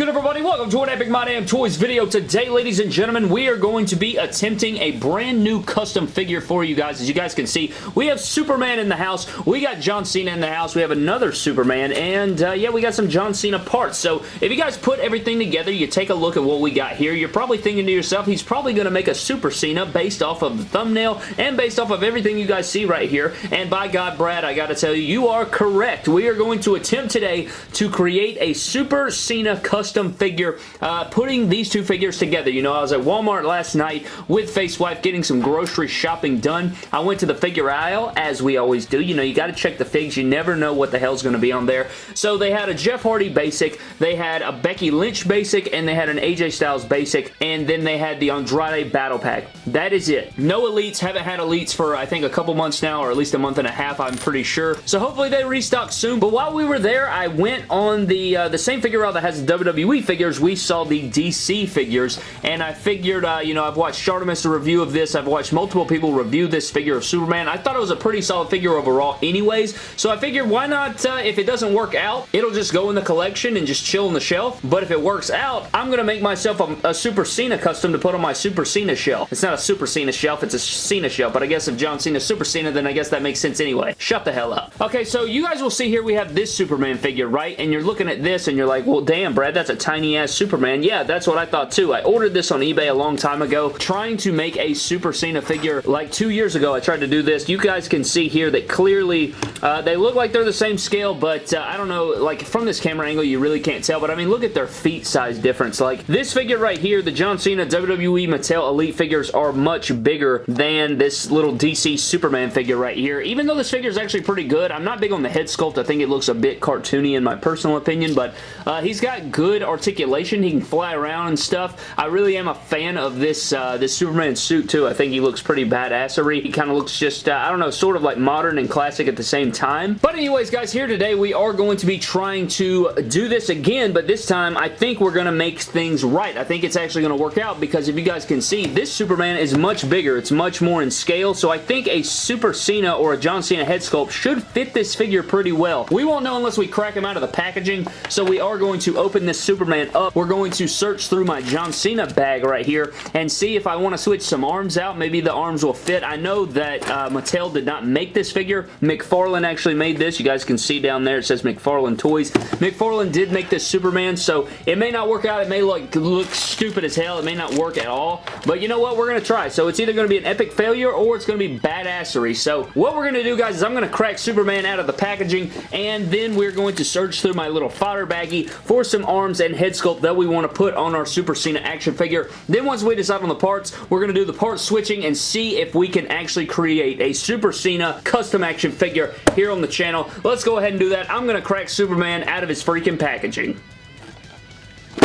good, everybody? Welcome to an Epic My Damn Toys video. Today, ladies and gentlemen, we are going to be attempting a brand new custom figure for you guys. As you guys can see, we have Superman in the house. We got John Cena in the house. We have another Superman, and uh, yeah, we got some John Cena parts. So, if you guys put everything together, you take a look at what we got here, you're probably thinking to yourself, he's probably going to make a Super Cena based off of the thumbnail and based off of everything you guys see right here. And by God, Brad, I got to tell you, you are correct. We are going to attempt today to create a Super Cena custom custom figure, uh, putting these two figures together. You know, I was at Walmart last night with Facewife getting some grocery shopping done. I went to the figure aisle, as we always do. You know, you got to check the figs. You never know what the hell's going to be on there. So they had a Jeff Hardy basic, they had a Becky Lynch basic, and they had an AJ Styles basic, and then they had the Andrade Battle Pack. That is it. No elites. Haven't had elites for, I think, a couple months now, or at least a month and a half, I'm pretty sure. So hopefully they restock soon. But while we were there, I went on the, uh, the same figure aisle that has the WWE WWE figures, we saw the DC figures, and I figured, uh, you know, I've watched Shartimus a review of this, I've watched multiple people review this figure of Superman. I thought it was a pretty solid figure overall anyways, so I figured why not, uh, if it doesn't work out, it'll just go in the collection and just chill on the shelf, but if it works out, I'm going to make myself a, a Super Cena custom to put on my Super Cena shelf. It's not a Super Cena shelf, it's a Cena shelf, but I guess if John Cena's Super Cena, then I guess that makes sense anyway. Shut the hell up. Okay, so you guys will see here we have this Superman figure, right? And you're looking at this and you're like, well, damn, Brad, that's a tiny ass Superman. Yeah, that's what I thought too. I ordered this on eBay a long time ago, trying to make a Super Cena figure like two years ago. I tried to do this. You guys can see here that clearly uh, they look like they're the same scale, but uh, I don't know, like from this camera angle, you really can't tell, but I mean, look at their feet size difference. Like this figure right here, the John Cena WWE Mattel Elite figures are much bigger than this little DC Superman figure right here. Even though this figure is actually pretty good, I'm not big on the head sculpt. I think it looks a bit cartoony in my personal opinion, but uh, he's got good articulation he can fly around and stuff. I really am a fan of this uh, this Superman suit too. I think he looks pretty badassery. He kind of looks just, uh, I don't know, sort of like modern and classic at the same time. But anyways, guys, here today we are going to be trying to do this again, but this time I think we're going to make things right. I think it's actually going to work out because if you guys can see, this Superman is much bigger. It's much more in scale, so I think a Super Cena or a John Cena head sculpt should fit this figure pretty well. We won't know unless we crack him out of the packaging, so we are going to open this Superman up we're going to search through my John Cena bag right here and see if I want to switch some arms out. Maybe the arms will fit. I know that uh, Mattel did not make this figure. McFarlane actually made this. You guys can see down there it says McFarlane Toys. McFarlane did make this Superman, so it may not work out. It may look, look stupid as hell. It may not work at all, but you know what? We're going to try. So it's either going to be an epic failure or it's going to be badassery. So what we're going to do, guys, is I'm going to crack Superman out of the packaging, and then we're going to search through my little fodder baggie for some arms and head sculpt that we want to put on our Super Cena action figure. Then once we decide on the parts, we're going to do the part switching and see if we can actually create a Super Cena custom action figure here on the channel. Let's go ahead and do that. I'm going to crack Superman out of his freaking packaging.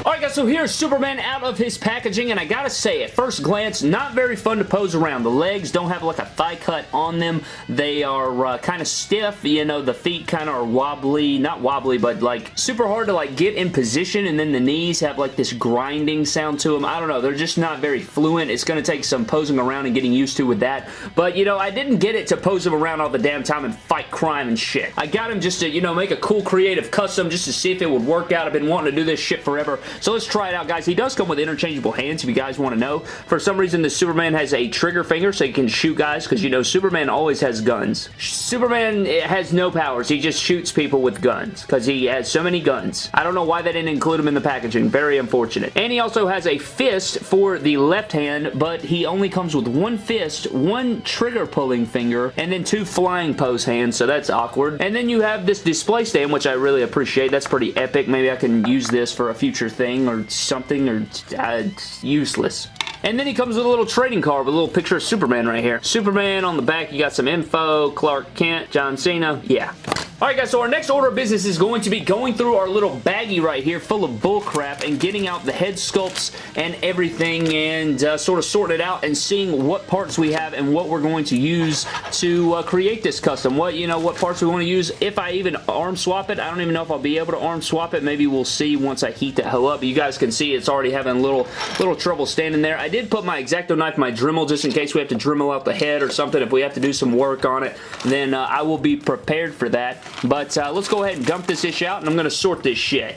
Alright guys, so here's Superman out of his packaging, and I gotta say, at first glance, not very fun to pose around. The legs don't have like a thigh cut on them. They are uh, kind of stiff, you know, the feet kind of are wobbly, not wobbly, but like super hard to like get in position, and then the knees have like this grinding sound to them. I don't know, they're just not very fluent. It's gonna take some posing around and getting used to with that, but you know, I didn't get it to pose him around all the damn time and fight crime and shit. I got him just to, you know, make a cool creative custom just to see if it would work out. I've been wanting to do this shit forever, so let's try it out, guys. He does come with interchangeable hands if you guys want to know. For some reason, the Superman has a trigger finger so he can shoot guys because, you know, Superman always has guns. Superman eh, has no powers. He just shoots people with guns because he has so many guns. I don't know why they didn't include him in the packaging. Very unfortunate. And he also has a fist for the left hand, but he only comes with one fist, one trigger pulling finger, and then two flying pose hands, so that's awkward. And then you have this display stand, which I really appreciate. That's pretty epic. Maybe I can use this for a future thing or something or uh, useless. And then he comes with a little trading card with a little picture of Superman right here. Superman on the back, you got some info, Clark Kent, John Cena. Yeah. Alright guys, so our next order of business is going to be going through our little baggie right here full of bullcrap and getting out the head sculpts and everything and uh, sort of sorting it out and seeing what parts we have and what we're going to use to uh, create this custom. What, you know, what parts we want to use. If I even arm swap it, I don't even know if I'll be able to arm swap it. Maybe we'll see once I heat the hell up. You guys can see it's already having a little, little trouble standing there. I did put my X-Acto knife, my Dremel, just in case we have to Dremel out the head or something. If we have to do some work on it, then uh, I will be prepared for that. But uh, let's go ahead and dump this ish out, and I'm going to sort this shit.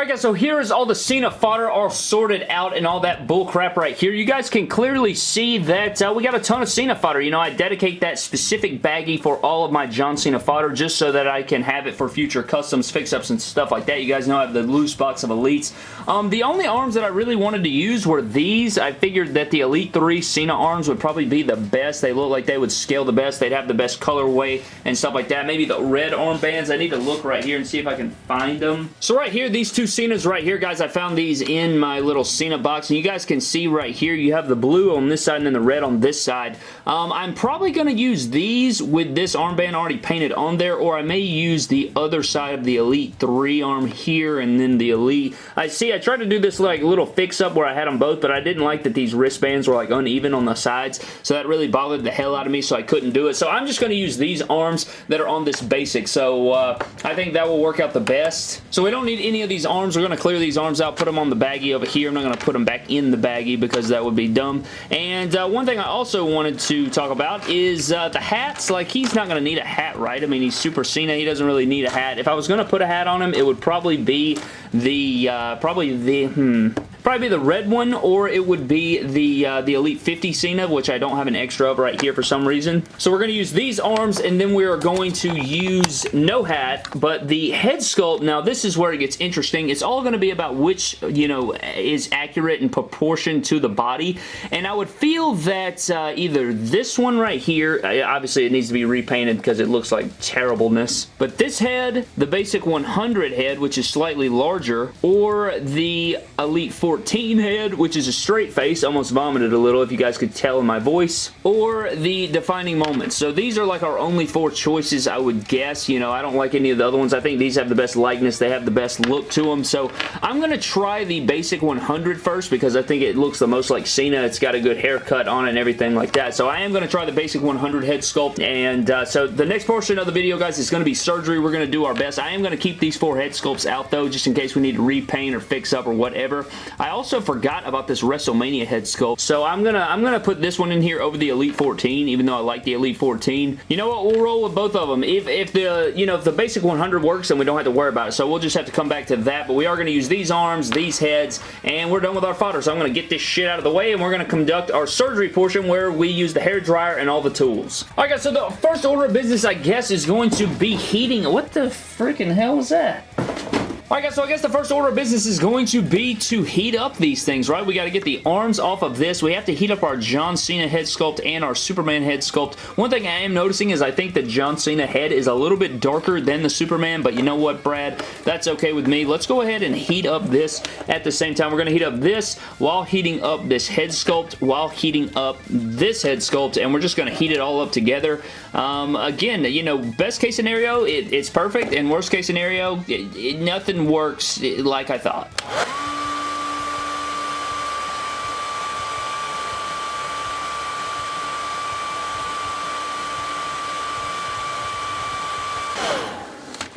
Alright guys, so here is all the Cena fodder all sorted out and all that bull crap right here. You guys can clearly see that uh, we got a ton of Cena fodder. You know, I dedicate that specific baggie for all of my John Cena fodder just so that I can have it for future customs, fix-ups, and stuff like that. You guys know I have the loose box of Elites. Um, the only arms that I really wanted to use were these. I figured that the Elite 3 Cena arms would probably be the best. They look like they would scale the best. They'd have the best colorway and stuff like that. Maybe the red armbands. I need to look right here and see if I can find them. So right here, these two Cenas right here, guys. I found these in my little Cena box, and you guys can see right here, you have the blue on this side and then the red on this side. Um, I'm probably going to use these with this armband already painted on there, or I may use the other side of the Elite 3 arm here, and then the Elite. I see, I tried to do this like little fix-up where I had them both, but I didn't like that these wristbands were like uneven on the sides, so that really bothered the hell out of me, so I couldn't do it. So I'm just going to use these arms that are on this basic, so uh, I think that will work out the best. So we don't need any of these arms. We're going to clear these arms out, put them on the baggie over here. I'm not going to put them back in the baggie because that would be dumb. And uh, one thing I also wanted to talk about is uh, the hats. Like, he's not going to need a hat, right? I mean, he's Super Cena. He doesn't really need a hat. If I was going to put a hat on him, it would probably be the, uh, probably the, hmm, probably be the red one or it would be the uh, the Elite 50 Cena which I don't have an extra of right here for some reason. So we're going to use these arms and then we are going to use no hat but the head sculpt now this is where it gets interesting. It's all going to be about which you know is accurate in proportion to the body and I would feel that uh, either this one right here uh, obviously it needs to be repainted because it looks like terribleness but this head the basic 100 head which is slightly larger or the Elite 40 14 head, which is a straight face. Almost vomited a little if you guys could tell in my voice. Or the defining moments. So these are like our only four choices, I would guess. You know, I don't like any of the other ones. I think these have the best likeness. They have the best look to them. So I'm going to try the basic 100 first because I think it looks the most like Cena. It's got a good haircut on it and everything like that. So I am going to try the basic 100 head sculpt. And uh, so the next portion of the video, guys, is going to be surgery. We're going to do our best. I am going to keep these four head sculpts out, though, just in case we need to repaint or fix up or whatever. I also forgot about this WrestleMania head sculpt, so I'm gonna I'm gonna put this one in here over the Elite 14, even though I like the Elite 14. You know what? We'll roll with both of them. If if the you know if the basic 100 works, then we don't have to worry about it. So we'll just have to come back to that. But we are gonna use these arms, these heads, and we're done with our fodder. So I'm gonna get this shit out of the way, and we're gonna conduct our surgery portion where we use the hair dryer and all the tools. All right, guys. So the first order of business, I guess, is going to be heating. What the freaking hell is that? Alright guys, so I guess the first order of business is going to be to heat up these things, right? We got to get the arms off of this. We have to heat up our John Cena head sculpt and our Superman head sculpt. One thing I am noticing is I think the John Cena head is a little bit darker than the Superman, but you know what, Brad? That's okay with me. Let's go ahead and heat up this at the same time. We're going to heat up this while heating up this head sculpt, while heating up this head sculpt, and we're just going to heat it all up together. Um, again, you know, best case scenario, it, it's perfect, and worst case scenario, it, it, nothing works like I thought.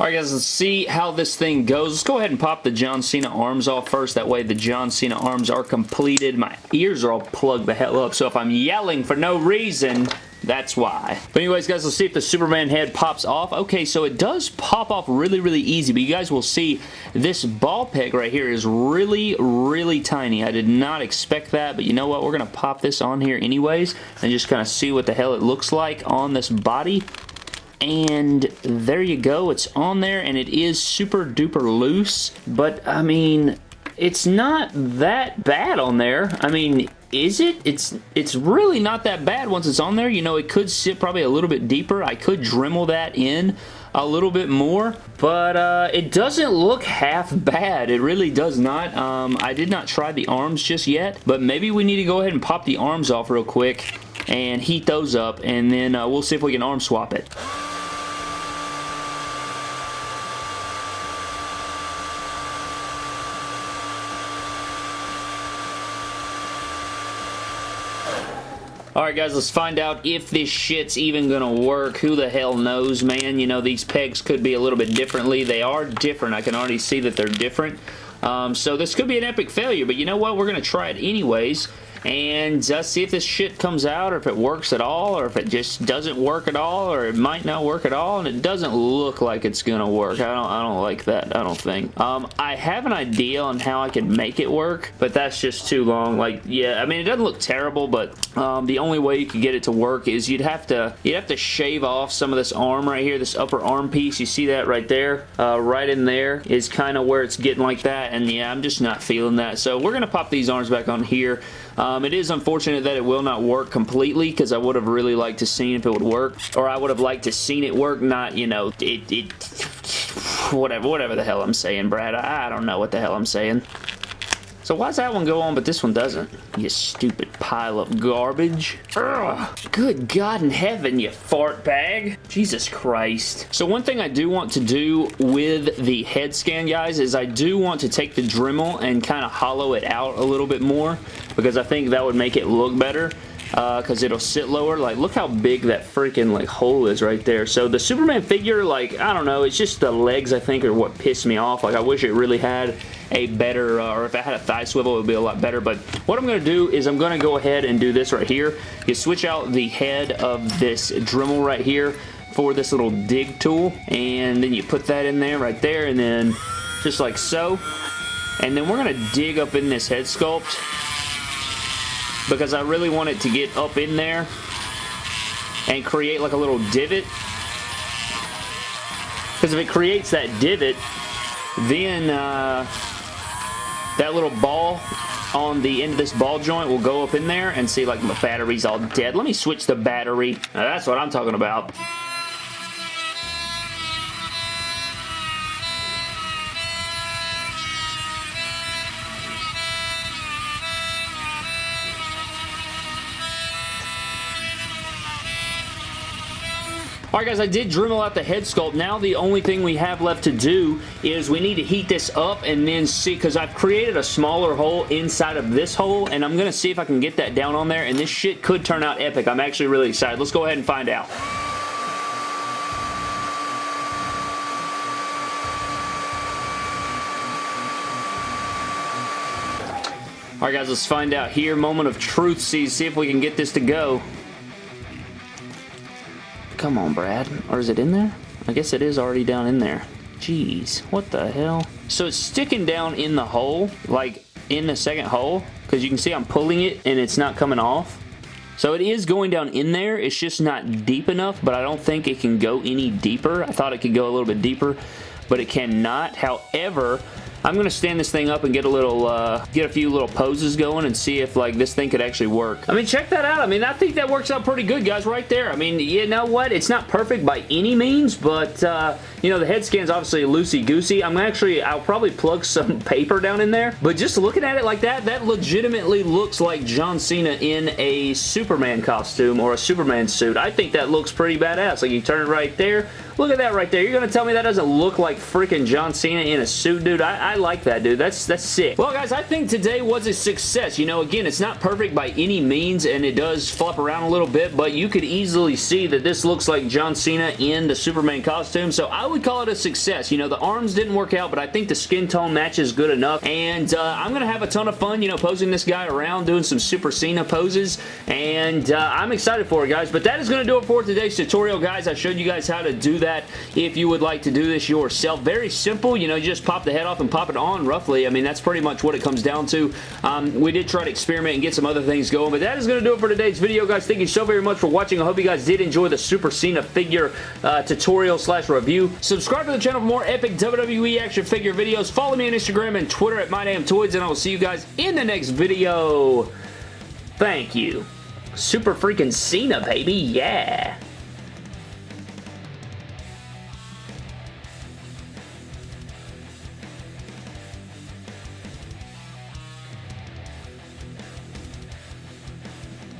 Alright guys, let's see how this thing goes. Let's go ahead and pop the John Cena arms off first. That way the John Cena arms are completed. My ears are all plugged the hell up, so if I'm yelling for no reason, that's why. But anyways, guys, let's see if the Superman head pops off. Okay, so it does pop off really, really easy, but you guys will see this ball peg right here is really, really tiny. I did not expect that, but you know what? We're going to pop this on here anyways and just kind of see what the hell it looks like on this body and there you go it's on there and it is super duper loose but I mean it's not that bad on there I mean is it? It's it's really not that bad once it's on there. You know, it could sit probably a little bit deeper. I could Dremel that in a little bit more, but uh, it doesn't look half bad. It really does not. Um, I did not try the arms just yet, but maybe we need to go ahead and pop the arms off real quick and heat those up, and then uh, we'll see if we can arm swap it. Alright guys, let's find out if this shit's even gonna work. Who the hell knows, man? You know, these pegs could be a little bit differently. They are different. I can already see that they're different. Um, so this could be an epic failure, but you know what? We're going to try it anyways. And uh, see if this shit comes out or if it works at all or if it just doesn't work at all or it might not work at all and it doesn't look like it's gonna work. I don't, I don't like that. I don't think. Um, I have an idea on how I can make it work, but that's just too long. Like, yeah, I mean, it doesn't look terrible, but um, the only way you could get it to work is you'd have to you'd have to shave off some of this arm right here, this upper arm piece. You see that right there? Uh, right in there is kind of where it's getting like that, and yeah, I'm just not feeling that. So we're gonna pop these arms back on here. Um, it is unfortunate that it will not work completely because I would have really liked to seen if it would work, or I would have liked to seen it work, not, you know, it, it whatever, whatever the hell I'm saying, Brad. I, I don't know what the hell I'm saying. So why does that one go on but this one doesn't? You stupid pile of garbage. Ugh. Good God in heaven, you fart bag. Jesus Christ. So one thing I do want to do with the head scan, guys, is I do want to take the Dremel and kind of hollow it out a little bit more because I think that would make it look better because uh, it'll sit lower. Like, look how big that freaking, like, hole is right there. So, the Superman figure, like, I don't know, it's just the legs, I think, are what pissed me off. Like, I wish it really had a better, uh, or if I had a thigh swivel, it would be a lot better. But what I'm going to do is I'm going to go ahead and do this right here. You switch out the head of this Dremel right here for this little dig tool, and then you put that in there right there, and then just like so. And then we're going to dig up in this head sculpt because I really want it to get up in there and create like a little divot. Because if it creates that divot, then uh, that little ball on the end of this ball joint will go up in there and see like my battery's all dead. Let me switch the battery. Now, that's what I'm talking about. Alright guys, I did Dremel out the head sculpt. Now the only thing we have left to do is we need to heat this up and then see, because I've created a smaller hole inside of this hole, and I'm going to see if I can get that down on there, and this shit could turn out epic. I'm actually really excited. Let's go ahead and find out. Alright guys, let's find out here. Moment of truth. See, see if we can get this to go. Come on, Brad. Or is it in there? I guess it is already down in there. Jeez, what the hell? So it's sticking down in the hole, like in the second hole, because you can see I'm pulling it and it's not coming off. So it is going down in there. It's just not deep enough, but I don't think it can go any deeper. I thought it could go a little bit deeper, but it cannot. However, I'm going to stand this thing up and get a little, uh, get a few little poses going and see if, like, this thing could actually work. I mean, check that out. I mean, I think that works out pretty good, guys, right there. I mean, you know what? It's not perfect by any means, but, uh, you know, the head scan's obviously loosey-goosey. I'm actually, I'll probably plug some paper down in there, but just looking at it like that, that legitimately looks like John Cena in a Superman costume or a Superman suit. I think that looks pretty badass. Like, you turn it right there, Look at that right there. You're going to tell me that doesn't look like freaking John Cena in a suit, dude? I, I like that, dude. That's, that's sick. Well, guys, I think today was a success. You know, again, it's not perfect by any means, and it does flop around a little bit, but you could easily see that this looks like John Cena in the Superman costume, so I would call it a success. You know, the arms didn't work out, but I think the skin tone matches good enough, and uh, I'm going to have a ton of fun, you know, posing this guy around, doing some Super Cena poses, and uh, I'm excited for it, guys, but that is going to do it for today's tutorial, guys. I showed you guys how to do that if you would like to do this yourself. Very simple. You know, you just pop the head off and pop it on roughly. I mean, that's pretty much what it comes down to. Um, we did try to experiment and get some other things going, but that is going to do it for today's video, guys. Thank you so very much for watching. I hope you guys did enjoy the Super Cena figure uh, tutorial slash review. Subscribe to the channel for more epic WWE action figure videos. Follow me on Instagram and Twitter at MyDamnToys, and I will see you guys in the next video. Thank you. Super freaking Cena, baby. Yeah.